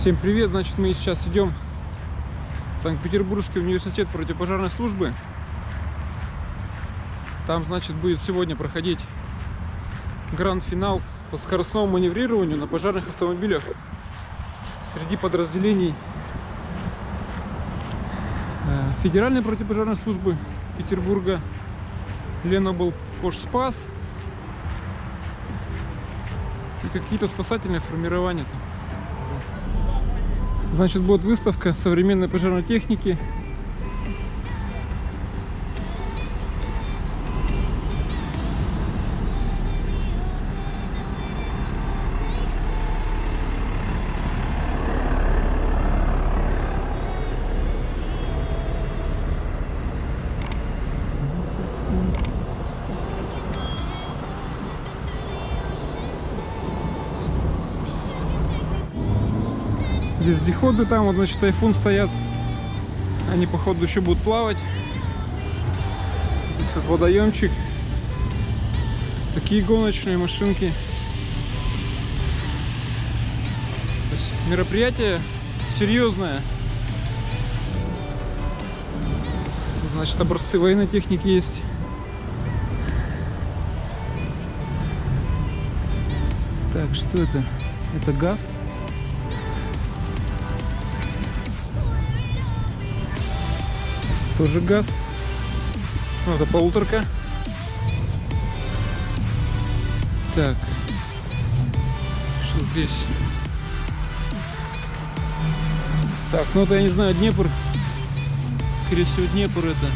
Всем привет! Значит, мы сейчас идем в Санкт-Петербургский университет противопожарной службы. Там, значит, будет сегодня проходить гранд-финал по скоростному маневрированию на пожарных автомобилях среди подразделений э, Федеральной противопожарной службы Петербурга, Ленобл Пошспас и какие-то спасательные формирования там. Значит, будет выставка современной пожарной техники. Вездеходы там, вот, значит, тайфун стоят. Они, походу, еще будут плавать. Здесь вот водоемчик. Такие гоночные машинки. То есть мероприятие серьезное. Значит, образцы военной техники есть. Так, что это? Это газ. Тоже газ. Ну, это полуторка. Так. Что здесь? Так, ну это я не знаю, Днепр. Скорее всего, Днепр это.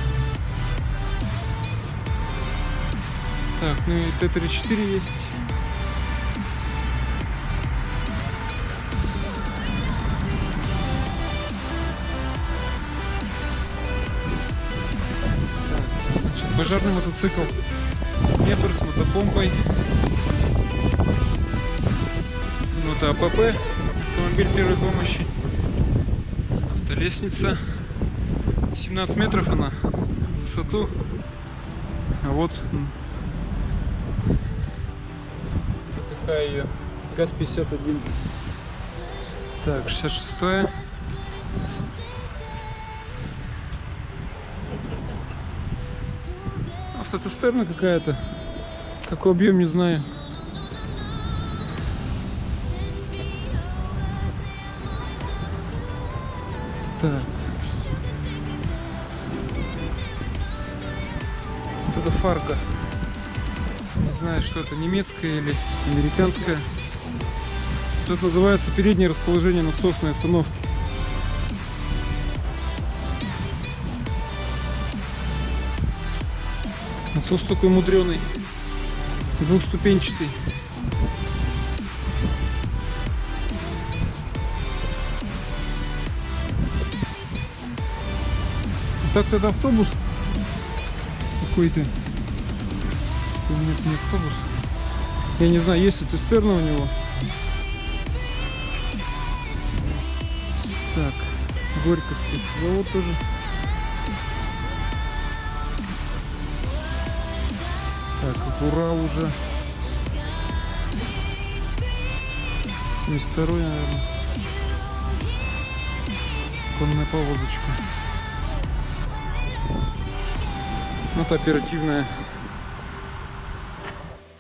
Так, ну и Т-34 есть. Пожарный мотоцикл. Днепр с мотопомпой. Мото АПП. Автомобиль первой помощи. Автолестница. 17 метров она высоту. А вот ТТХ ее. ГАЗ-51. Так, 66 -е. Автоцистерна какая-то. Какой объем, не знаю. Так. Вот это фарка. Не знаю, что это, немецкая или американская. Это называется переднее расположение насосной остановки. Насос такой мудреный, двухступенчатый. Так это автобус какой-то. Нет, не автобус. Я не знаю, есть ли цистерна у него. Так, Горьковский завод тоже. Так, Урал уже. 72 наверное. Конная повозочка. Вот оперативная.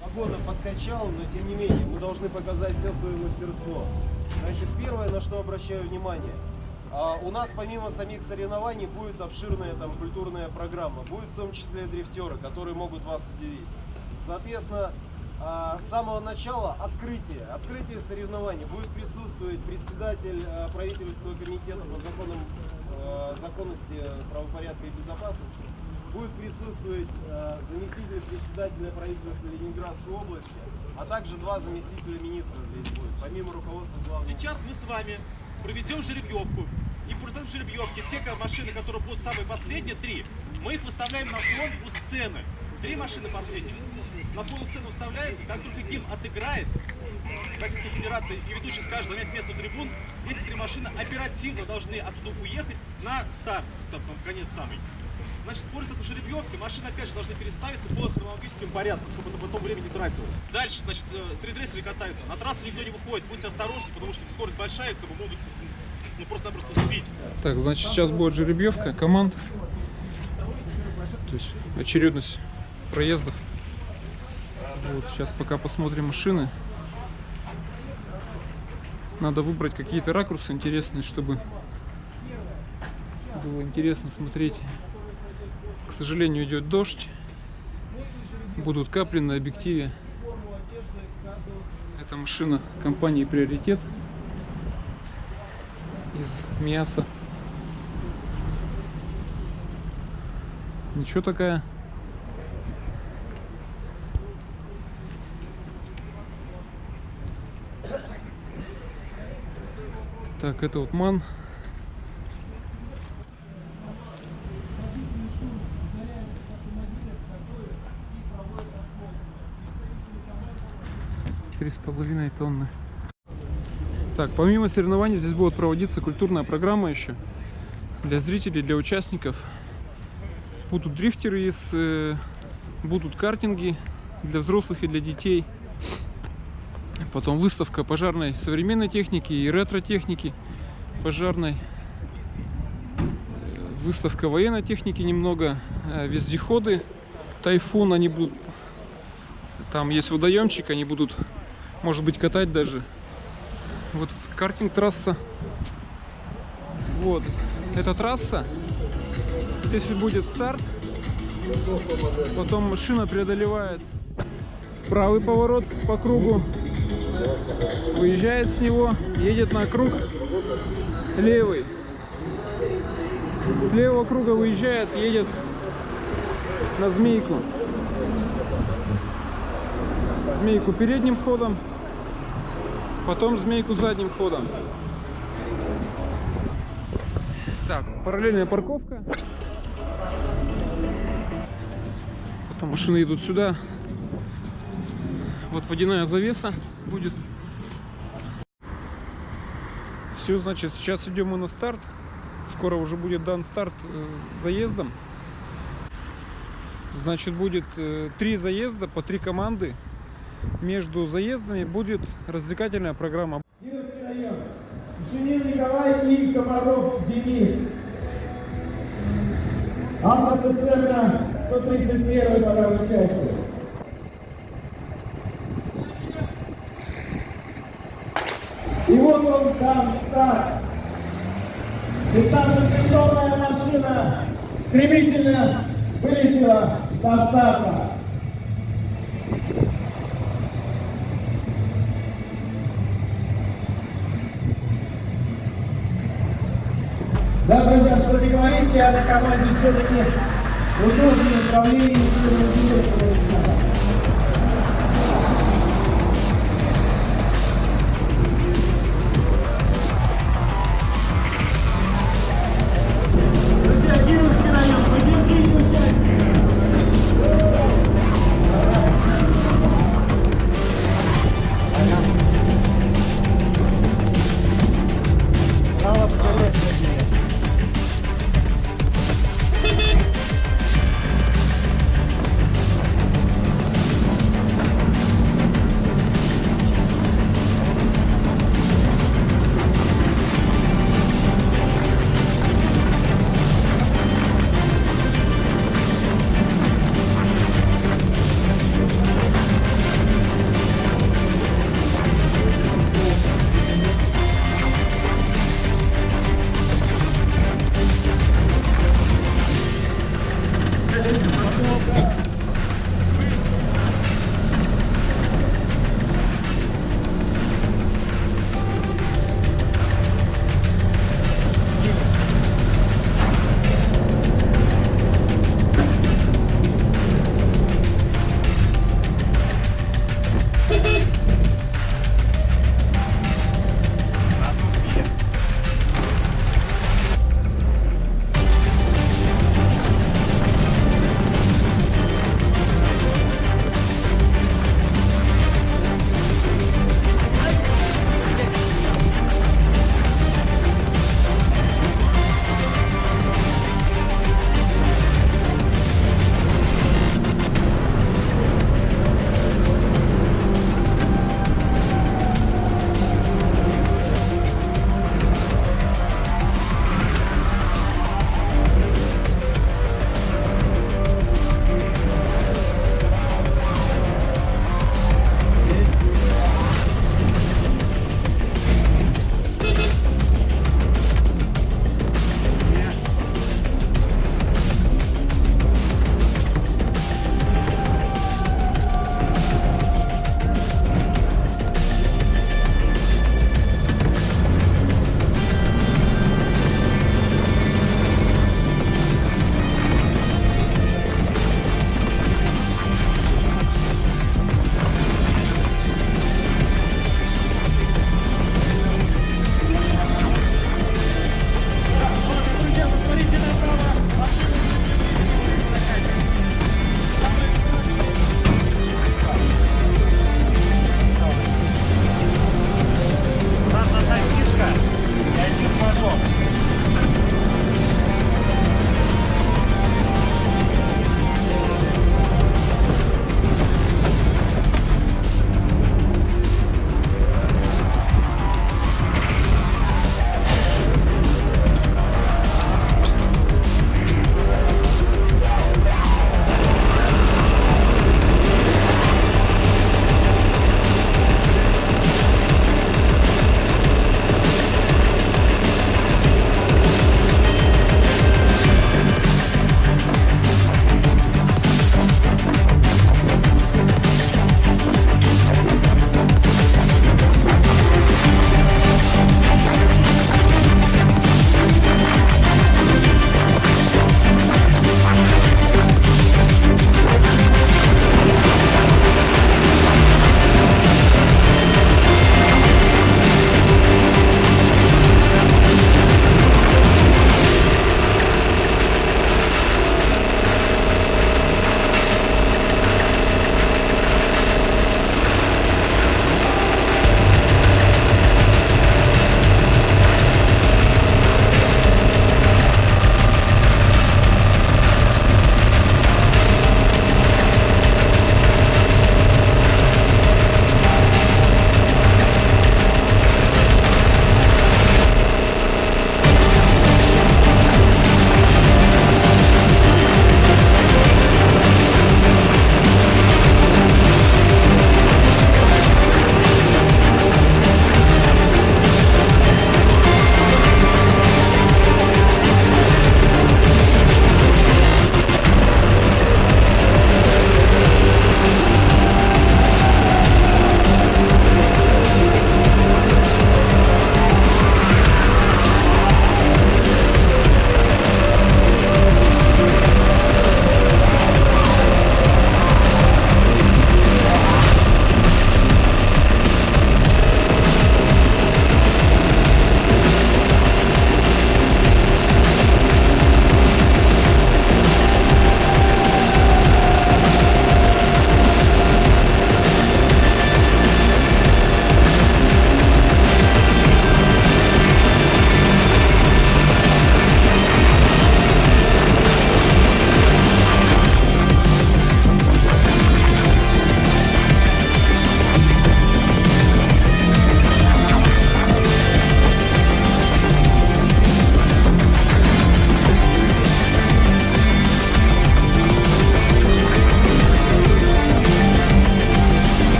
Погода подкачал, но тем не менее мы должны показать все свое мастерство. Значит, первое, на что обращаю внимание. А, у нас помимо самих соревнований будет обширная там культурная программа. Будет в том числе дрифтеры, которые могут вас удивить. Соответственно, а, с самого начала открытие, открытие соревнований будет присутствовать председатель а, правительства комитета по законам законности, правопорядка и безопасности. Будет присутствовать заместитель председателя правительства Ленинградской области, а также два заместителя министра здесь будет, помимо руководства главного. Сейчас мы с вами проведем жеребьевку. И в процессе жеребьевки те машины, которые будут самые последние, три, мы их выставляем на фон у сцены. Три машины последних. На фон у сцены выставляются, как только гимн отыграет, Российской Федерации и ведущий скажет занять место трибун, эти три машины оперативно должны оттуда уехать на старт, стоп, конец самый. Значит, пользуясь жеребьевки, машины опять же должны переставиться по хронологическим порядкам, чтобы это потом время не тратилось. Дальше, значит, э, стритрессеры катаются. На трассу никто не выходит, будьте осторожны, потому что скорость большая, как бы могут ну, просто-напросто сбить. Так, значит, сейчас будет жеребьевка команд. То есть очередность проездов. Вот, сейчас пока посмотрим машины. Надо выбрать какие-то ракурсы интересные, чтобы было интересно смотреть. К сожалению, идет дождь. Будут капли на объективе. Это машина компании Приоритет из мяса. Ничего такая. Так, это вот ман. Три с половиной тонны. Так, помимо соревнований здесь будет проводиться культурная программа еще для зрителей, для участников. Будут дрифтеры из, э, будут картинги для взрослых и для детей. Потом выставка пожарной современной техники и ретро-техники пожарной. Выставка военной техники немного. э, Вездеходы, тайфун, они будут... Там есть водоемчик, они будут, может быть, катать даже. Вот картинг-трасса. Вот. Это трасса. Здесь будет старт. Потом машина преодолевает правый поворот по кругу. Выезжает с него, едет на круг левый. С левого круга выезжает, едет на змейку. Змейку передним ходом, потом змейку задним ходом. Так, параллельная парковка. Потом машины идут сюда. Вот водяная завеса будет. Все, значит, сейчас идем мы на старт. Скоро уже будет дан старт э, заездом. Значит, будет э, три заезда по три команды. Между заездами будет развлекательная программа. Кировский район. Шунин Николай и Комаров Денис. Автоцистерна 131 по части. И вот он там старт. И там же машина стремительно вылетела со старта. Что не говорите, а на команде все-таки удобнее управление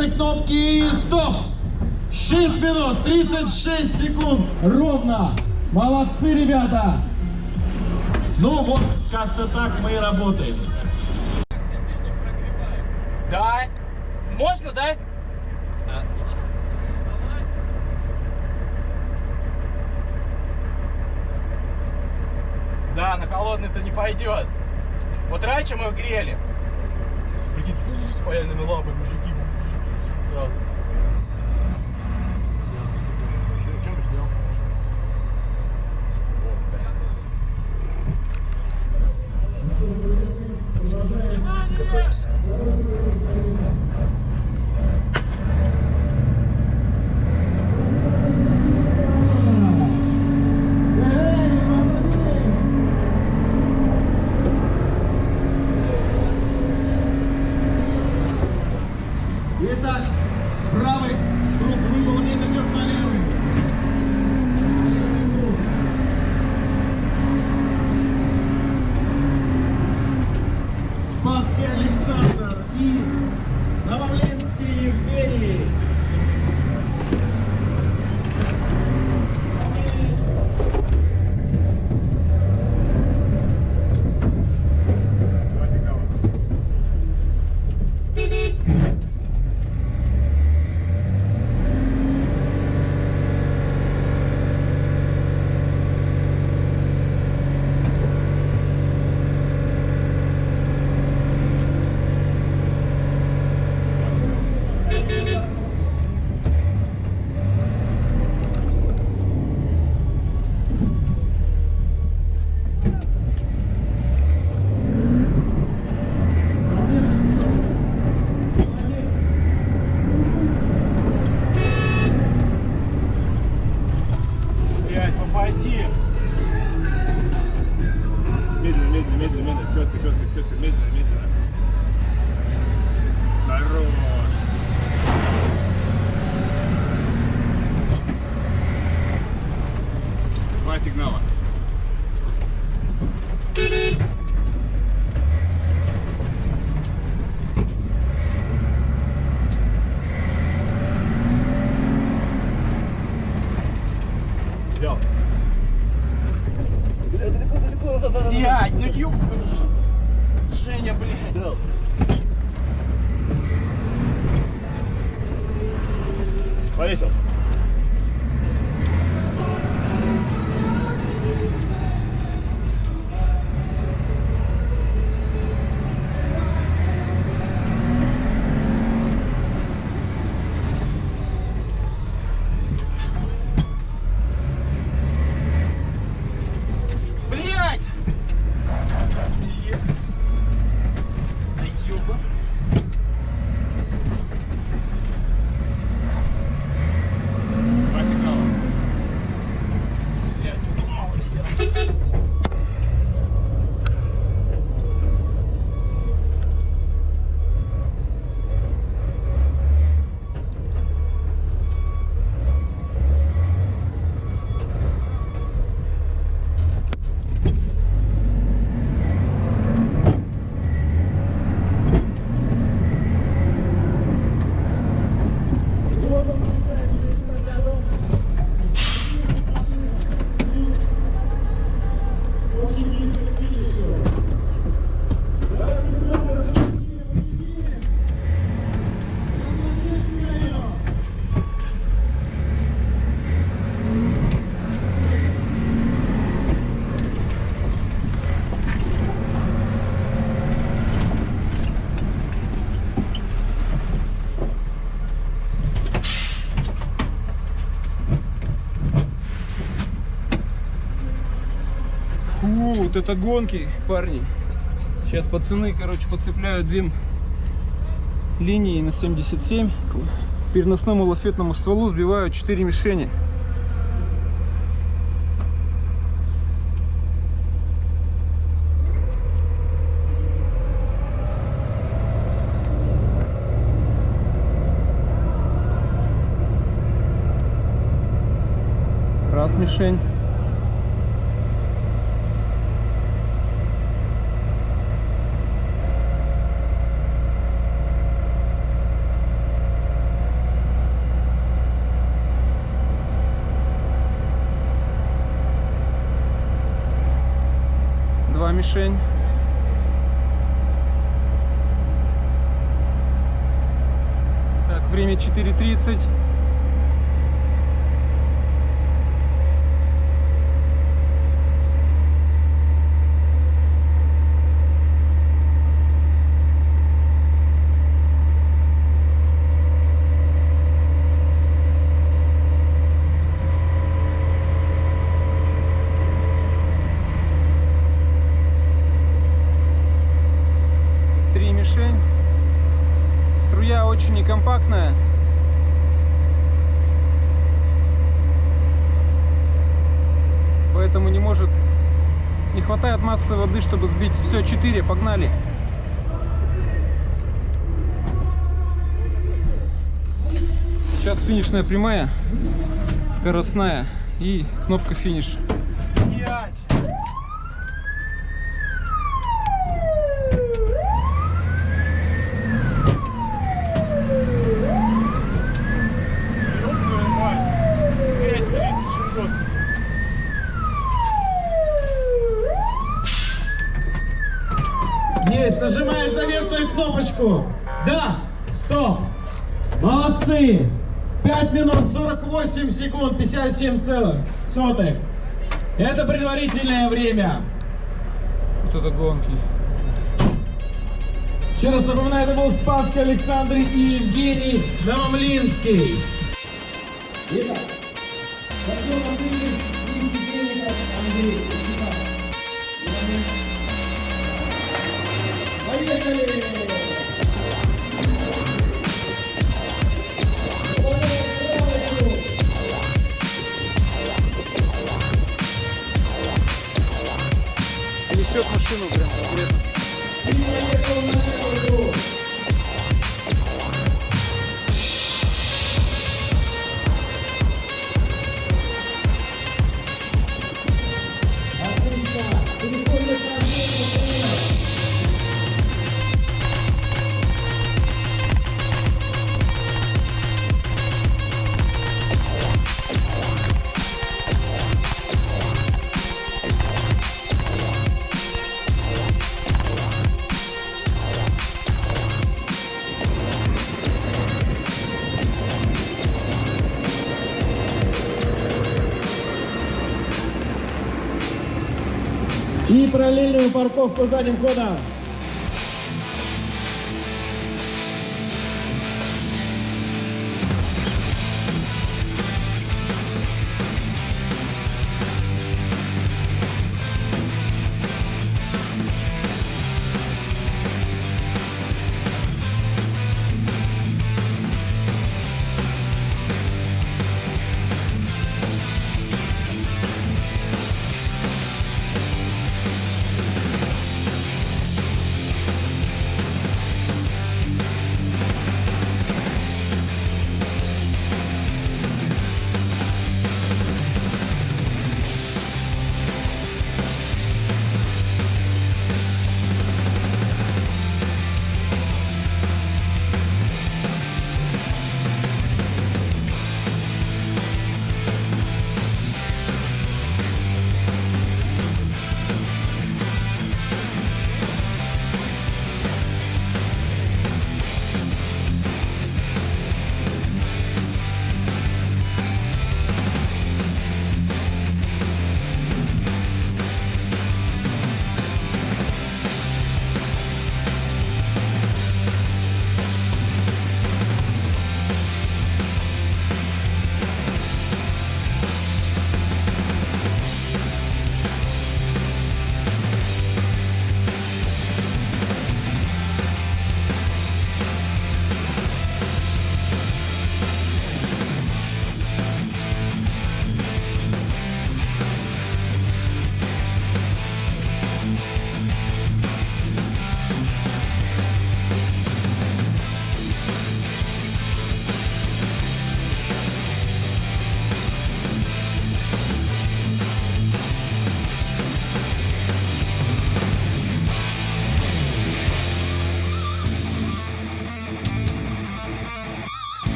красной кнопки. И стоп! 6 минут 36 секунд. Ровно. Молодцы, ребята. Ну вот, как-то так мы и работаем. Да. Можно, да? Да, на холодный-то не пойдет. Вот раньше мы грели. Прикинь, с паяльными лапами вот это гонки, парни. Сейчас пацаны, короче, подцепляют две линии на 77. К переносному лафетному стволу сбивают 4 мишени. Раз мишень. Мишень. Так, время 4.30. Три мишень. Струя очень некомпактная. Поэтому не может... Не хватает массы воды, чтобы сбить. Все, четыре, погнали. Сейчас финишная прямая, скоростная и кнопка финиш. 57,1. Это предварительное время. Вот это гонки. Еще раз напоминаю, это был Спасский Александр и Евгений Новомлинский. Итак, Андрей. Параллельную парковку задним ходом.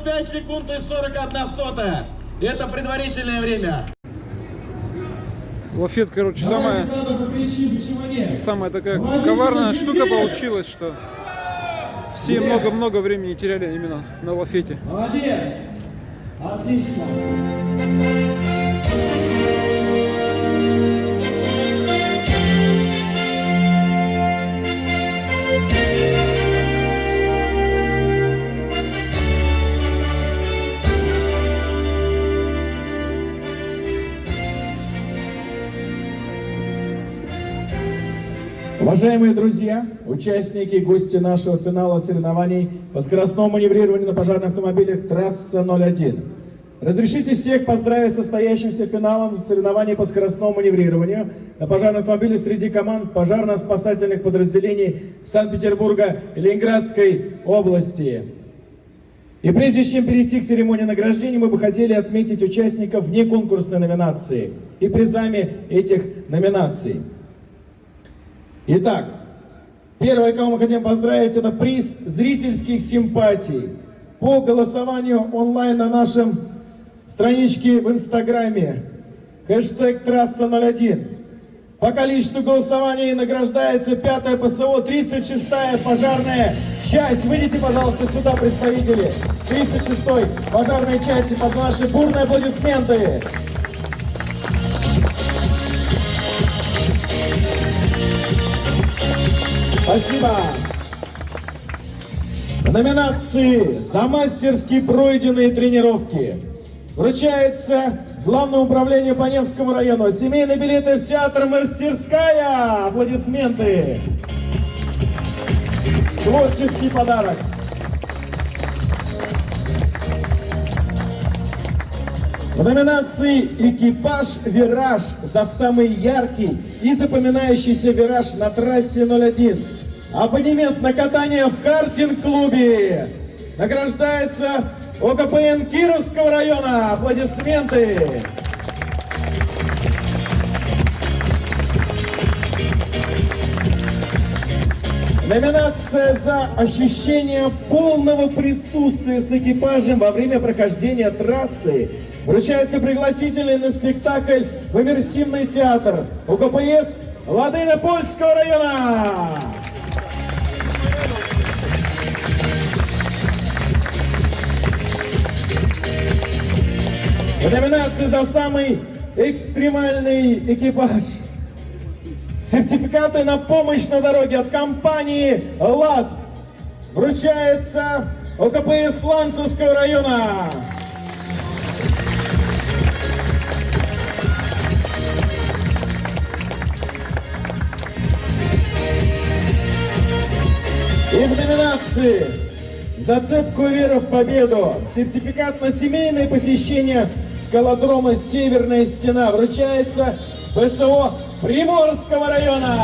Минут 5 секунд и 41 сотая. Это предварительное время. Лафет, короче, самая, самая такая коварная штука получилась, что все много-много времени теряли именно на лафете. Молодец. Отлично. Уважаемые друзья, участники и гости нашего финала соревнований по скоростному маневрированию на пожарных автомобилях трасса 01. Разрешите всех поздравить с состоящимся финалом соревнований по скоростному маневрированию на пожарном автомобиле среди команд пожарно-спасательных подразделений Санкт-Петербурга и Ленинградской области. И прежде чем перейти к церемонии награждения, мы бы хотели отметить участников вне конкурсной номинации и призами этих номинаций. Итак, первое, кого мы хотим поздравить, это приз зрительских симпатий. По голосованию онлайн на нашем страничке в Инстаграме. Хэштег трасса 01. По количеству голосований награждается пятая ПСО, 36-я пожарная часть. Выйдите, пожалуйста, сюда, представители 36-й пожарной части под наши бурные аплодисменты. Спасибо. В номинации «За мастерски пройденные тренировки» вручается Главному управлению по Невскому району семейные билеты в театр «Мастерская». Аплодисменты. Творческий подарок. В номинации «Экипаж Вираж» за самый яркий и запоминающийся вираж на трассе 01. Абонемент на катание в картинг-клубе. Награждается ОКПН Кировского района. Аплодисменты. Номинация за ощущение полного присутствия с экипажем во время прохождения трассы. Вручается пригласительный на спектакль в иммерсивный театр УКПС Ладына Польского района. Номинации за самый экстремальный экипаж. Сертификаты на помощь на дороге от компании «ЛАД» вручается ОКПС Ланцевского района. И в номинации «Зацепку веры в победу» сертификат на семейное посещение скалодрома «Северная стена» вручается ПСО Приморского района.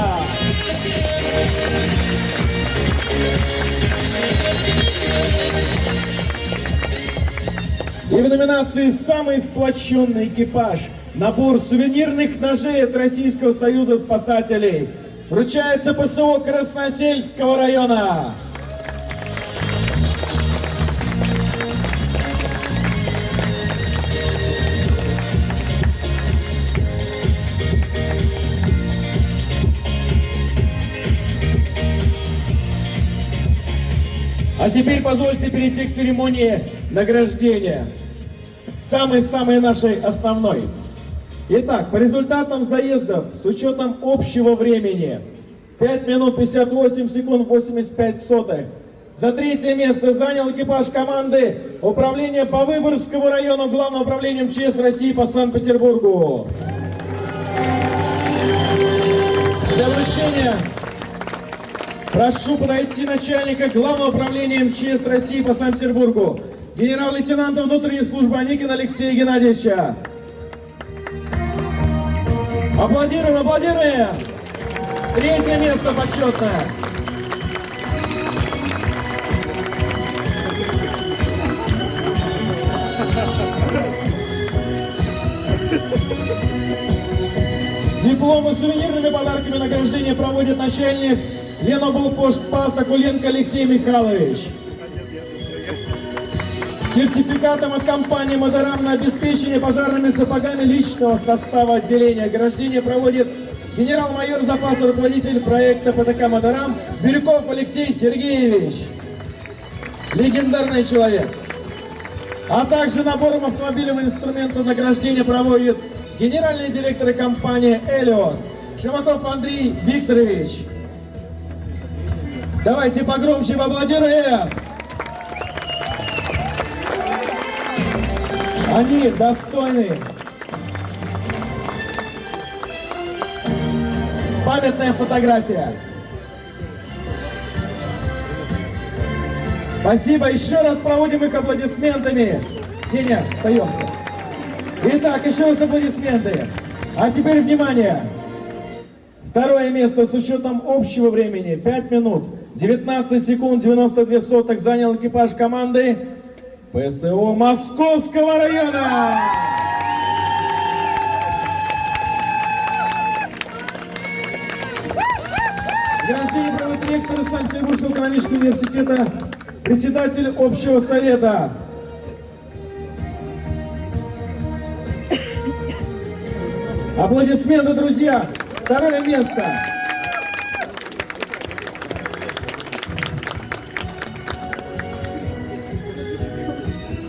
И в номинации «Самый сплоченный экипаж» набор сувенирных ножей от Российского союза спасателей вручается ПСО Красносельского района. А теперь позвольте перейти к церемонии награждения. Самой-самой нашей основной. Итак, по результатам заездов с учетом общего времени 5 минут 58 секунд 85 сотых. За третье место занял экипаж команды Управления по Выборгскому району Главного управления МЧС России по Санкт-Петербургу. Для вручения Прошу подойти начальника Главного управления МЧС России по Санкт-Петербургу, генерал-лейтенанта внутренней службы Аникина Алексея Геннадьевича. Аплодируем, аплодируем! Третье место почетное. Дипломы с сувенирными подарками награждения проводит начальник Леноблпост Спас Акуленко Алексей Михайлович. Сертификатом от компании «Модерам» на обеспечение пожарными сапогами личного состава отделения. Ограждение проводит генерал-майор запаса руководитель проекта ПТК «Модерам» Бирюков Алексей Сергеевич. Легендарный человек. А также набором автомобильного инструмента награждения проводит генеральный директор компании «Элиот» Шимаков Андрей Викторович. Давайте погромче поаплодируем. Они достойны. Памятная фотография. Спасибо. Еще раз проводим их аплодисментами. Деня, остаемся. Итак, еще раз аплодисменты. А теперь внимание. Второе место с учетом общего времени 5 минут 19 секунд 92 соток занял экипаж команды ПСО Московского района. Награждение проводит ректор Санкт-Петербургского экономического университета, председатель общего совета. Аплодисменты, друзья! Второе место.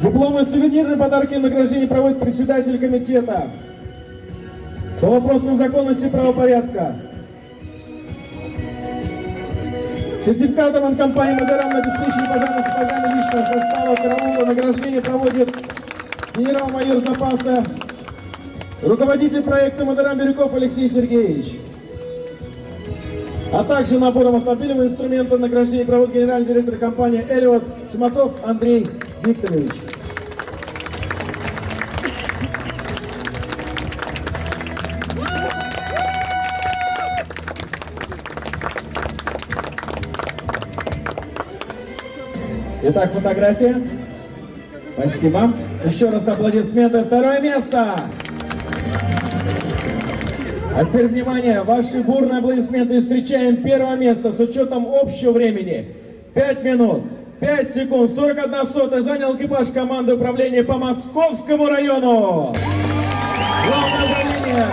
Дипломы и сувенирные подарки и награждение проводит председатель комитета по вопросам законности и правопорядка. Сертификатом от компании «Модерам» на обеспечение пожарной сапогами личного состава караула награждение проводит генерал-майор запаса, руководитель проекта «Модерам» Бирюков Алексей Сергеевич. А также набором автомобильного инструмента награждение проводит генеральный директор компании «Элиот» Шимаков Андрей Викторович. Итак, фотография. Спасибо. Еще раз аплодисменты. Второе место. А теперь, внимание, ваши бурные аплодисменты. И встречаем первое место с учетом общего времени. 5 минут, 5 секунд, 41 сотая занял экипаж команды управления по Московскому району. Главное управление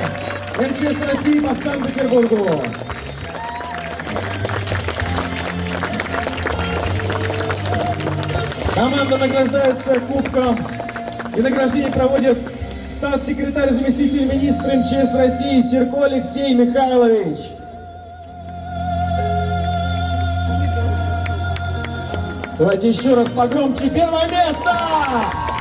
МЧС России по Санкт-Петербургу. Команда награждается кубком и награждение проводит статс-секретарь, заместитель министра МЧС России Серко Алексей Михайлович. Давайте еще раз погромче. Первое место!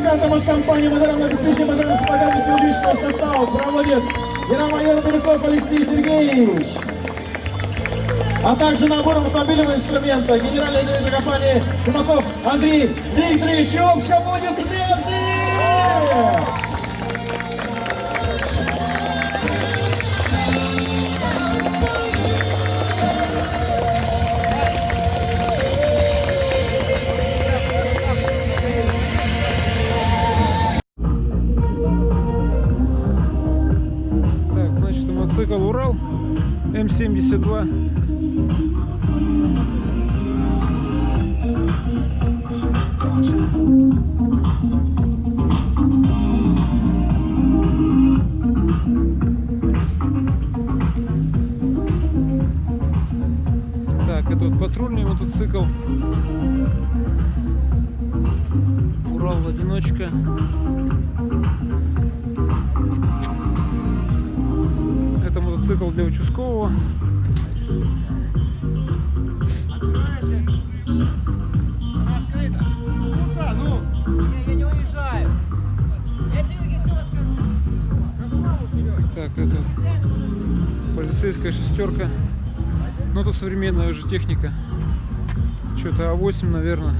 Сертификатом от компании обеспечение пожарной сапогами всего личного состава проводит генерал-майор Далеков Алексей Сергеевич. А также набором автомобильного инструмента генеральный директор компании Шимаков Андрей Викторович. И аплодисменты! М72. Современная уже техника. Что-то А8, наверное.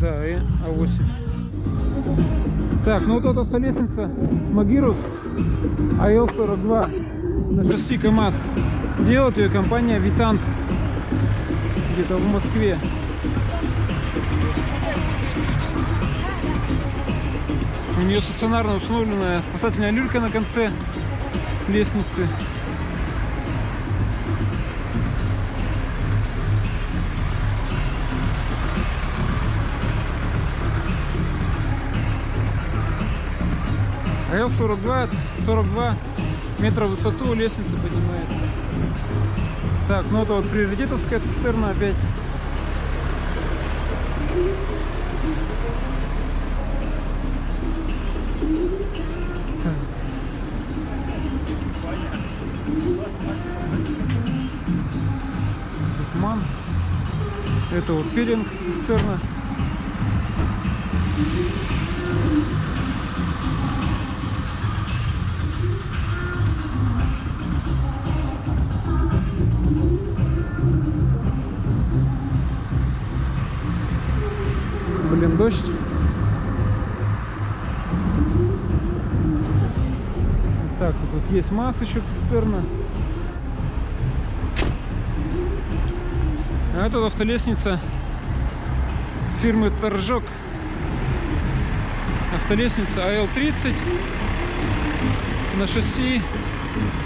Да, и А8. Так, ну вот эта автолестница Магирус АЛ-42 на шасси КАМАЗ. Делает ее компания Витант где-то в Москве. У нее стационарно установленная спасательная люлька на конце лестницы. АЛ-42, 42 метра в высоту лестница поднимается. Так, ну это вот приоритетовская цистерна опять. Так. Духман. Это вот пилинг цистерна. Масса еще цистерна. А это автолестница фирмы Торжок. Автолестница АЛ-30 на шасси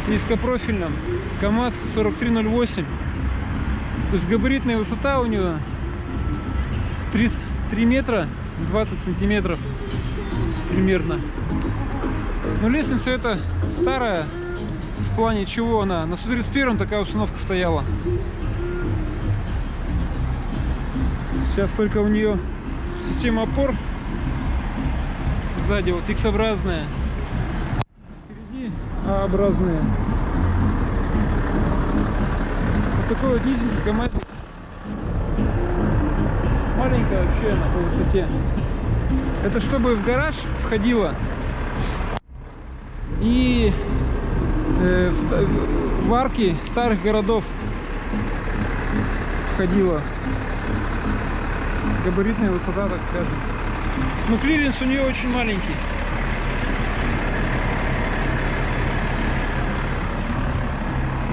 низкопрофильном КАМАЗ 4308. То есть габаритная высота у него 3, 3 метра 20 сантиметров примерно. Но лестница эта старая. В плане чего она? На 131 такая установка стояла. Сейчас только у нее система опор сзади вот X-образная. Впереди А-образная. Вот такой вот низенький КамАЗик. Маленькая вообще она по высоте. Это чтобы в гараж входила и э, в, в арки старых городов входила. Габаритная высота, так скажем. Но клиренс у нее очень маленький.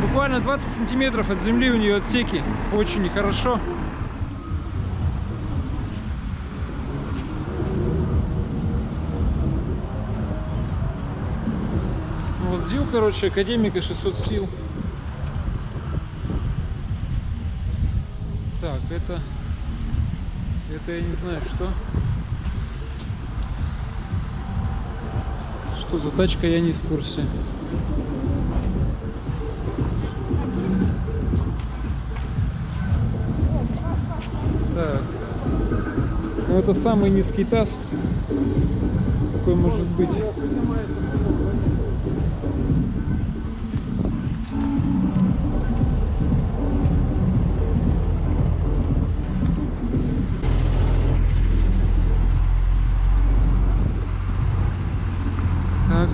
Буквально 20 сантиметров от земли у нее отсеки. Очень нехорошо. Вот ЗИЛ, короче, академика 600 сил. Так, это... Это я не знаю, что. Что за тачка, я не в курсе. Так. Ну это самый низкий таз. Какой может быть.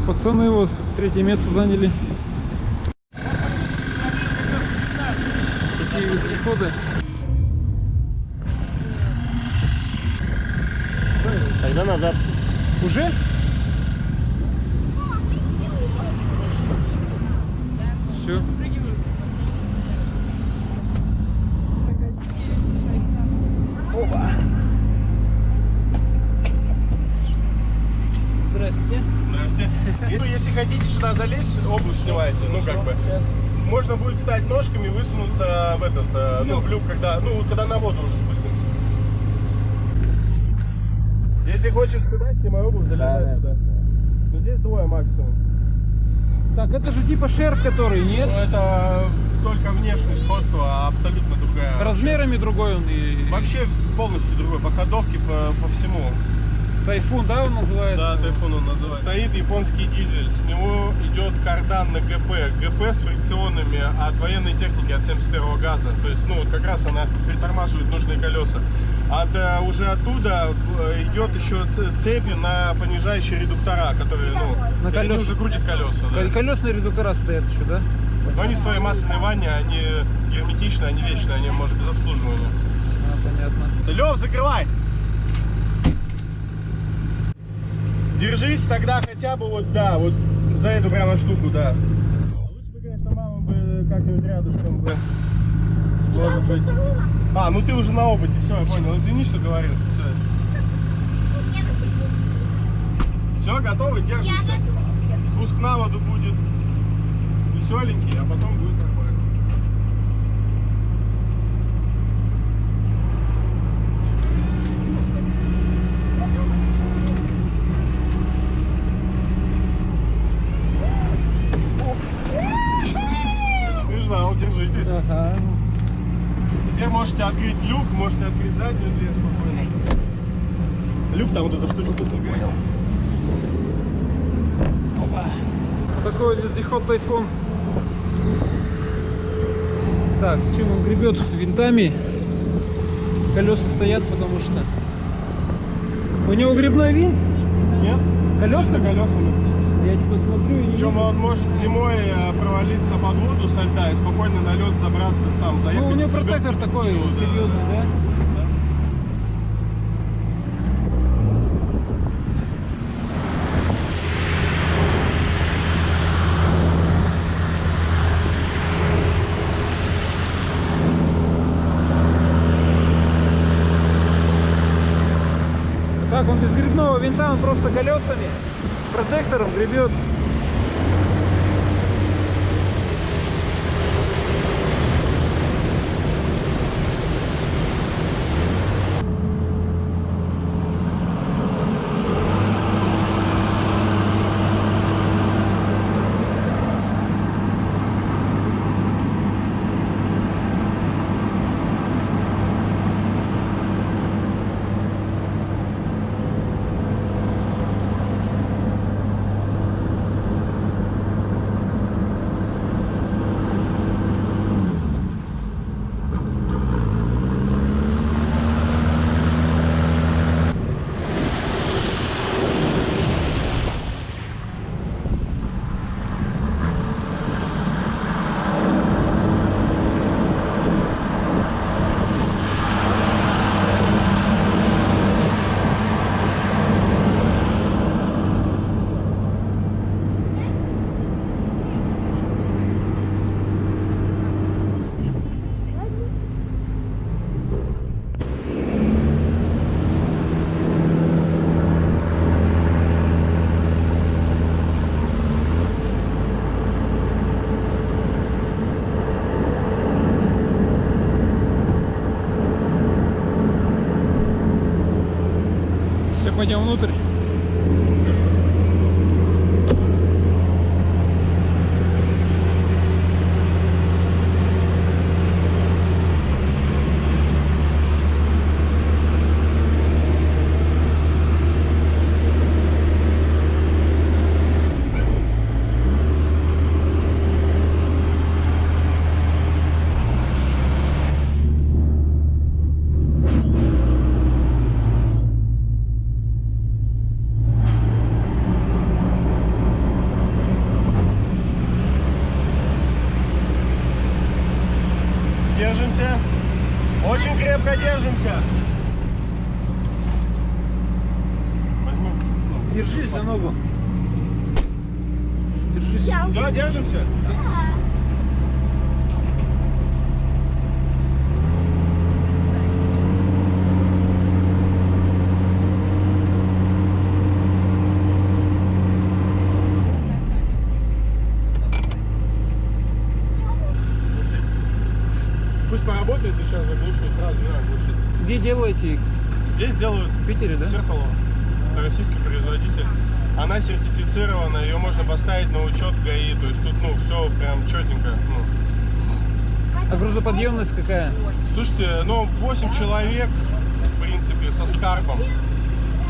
Пацаны вот третье место заняли. Такие вездеходы. Тогда назад. Уже? Все. Здрасте. Здрасте. Ну, если хотите сюда залезть, обувь снимаете, ну как бы. Можно будет встать ножками и высунуться в этот, э, ну, в люк, когда, ну, когда на воду уже спустимся. Если хочешь сюда, снимай обувь, залезай сюда. Ну, здесь двое максимум. Так, это же типа шерф, который, Ну, нет? это только внешнее сходство, а абсолютно другая. Размерами другой он и... Вообще полностью другой, по ходовке, по, по всему. Тайфун, да, он называется? Да, тайфун он называется. Стоит японский дизель, с него идет кардан на ГП. ГП с фрикционами от военной техники от 71 газа. То есть, ну, вот как раз она притормаживает нужные колеса. От, э, уже оттуда э, идет еще ц- цепи на понижающие редуктора, которые, ну, На они колеса. уже крутят колеса. да. Кол- Колесные редуктора стоят еще, да? Но они своей масляной ванне, они герметичные, они вечные, они, может, без обслуживания. А, понятно. Лев, закрывай! Держись тогда хотя бы вот, да, вот за эту прямо штуку, да. Лучше бы, конечно, мама бы как-нибудь рядышком бы. Может быть. А, ну ты уже на опыте, все, я понял. Извини, что говорил. Все. Все, готовы? Держимся. Спуск на воду будет веселенький, а потом будет можете открыть люк, можете открыть заднюю дверь спокойно. Люк там вот эта штучка тут понял. Такой вот вездеход Тайфун. Так, чем он гребет? Винтами. Колеса стоят, потому что... У него грибной винт? Нет? Колеса? колесами. Я смотрю и не Причем он может зимой э, провалиться под воду со льда и спокойно на лед забраться сам, заехать. Ну, у него протектор такой да. серьезный, да? Так, он без грибного винта, он просто колесами, протектором гребет. Все, пойдем внутрь. Держимся. Очень крепко держимся. Возьму. Держись за ногу. Держись. Все, держимся? Пусть поработает, и сейчас заглушу, сразу глушить. Где делаете их? Здесь делают В Питере, да? Зеркало. Это российский производитель. Она сертифицирована, ее можно поставить на учет ГАИ. То есть тут, ну, все прям четенько. Ну. А грузоподъемность какая? Слушайте, ну, 8 человек, в принципе, со скарбом.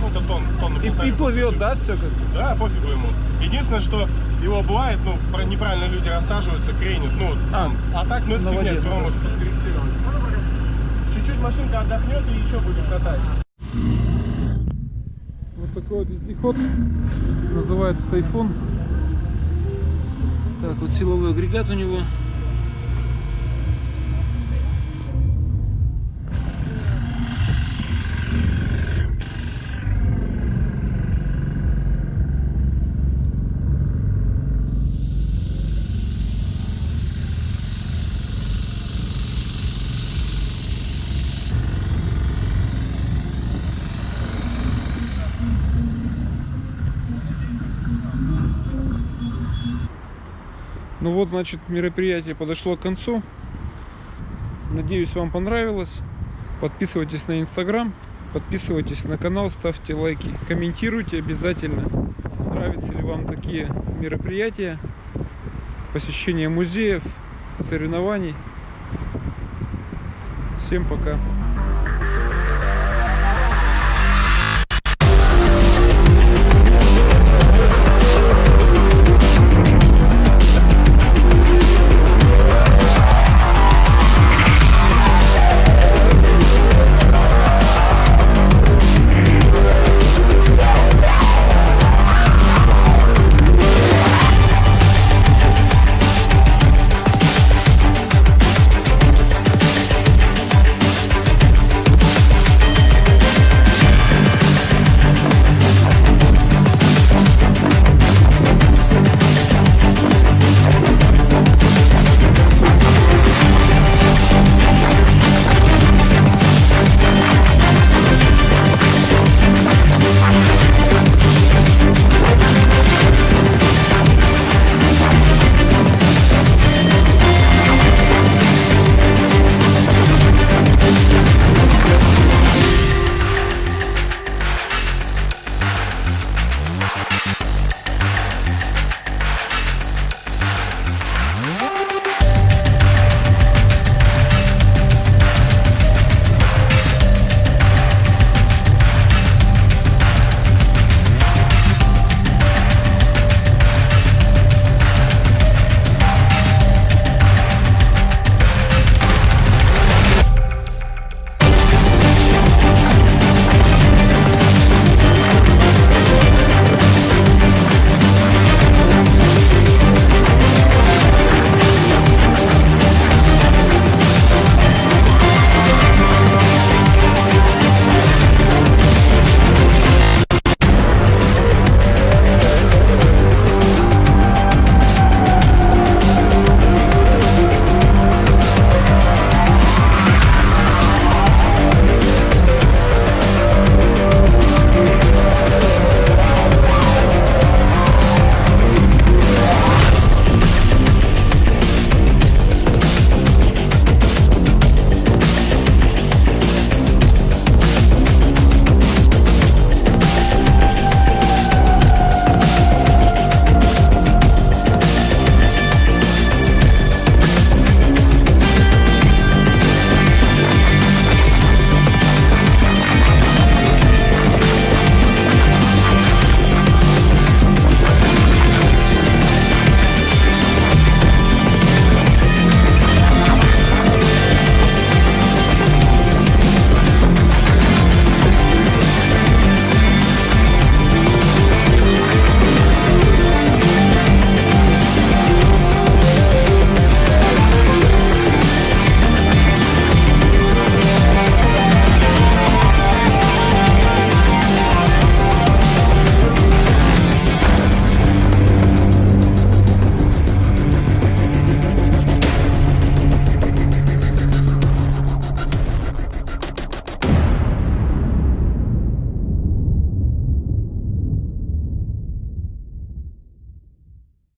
Ну, это тон, тон И, и плывет, да, все как? Да, пофигу ему. Единственное, что его бывает, ну, неправильно люди рассаживаются, кренят. Ну, А, а, так, ну, это фигня, все равно может подкорректировать. Чуть-чуть машинка отдохнет и еще будем катать. Такой вездеход. Называется Тайфун. Так, вот силовой агрегат у него. Вот, значит, мероприятие подошло к концу. Надеюсь, вам понравилось. Подписывайтесь на Инстаграм, подписывайтесь на канал, ставьте лайки, комментируйте обязательно. Нравятся ли вам такие мероприятия, посещение музеев, соревнований. Всем пока.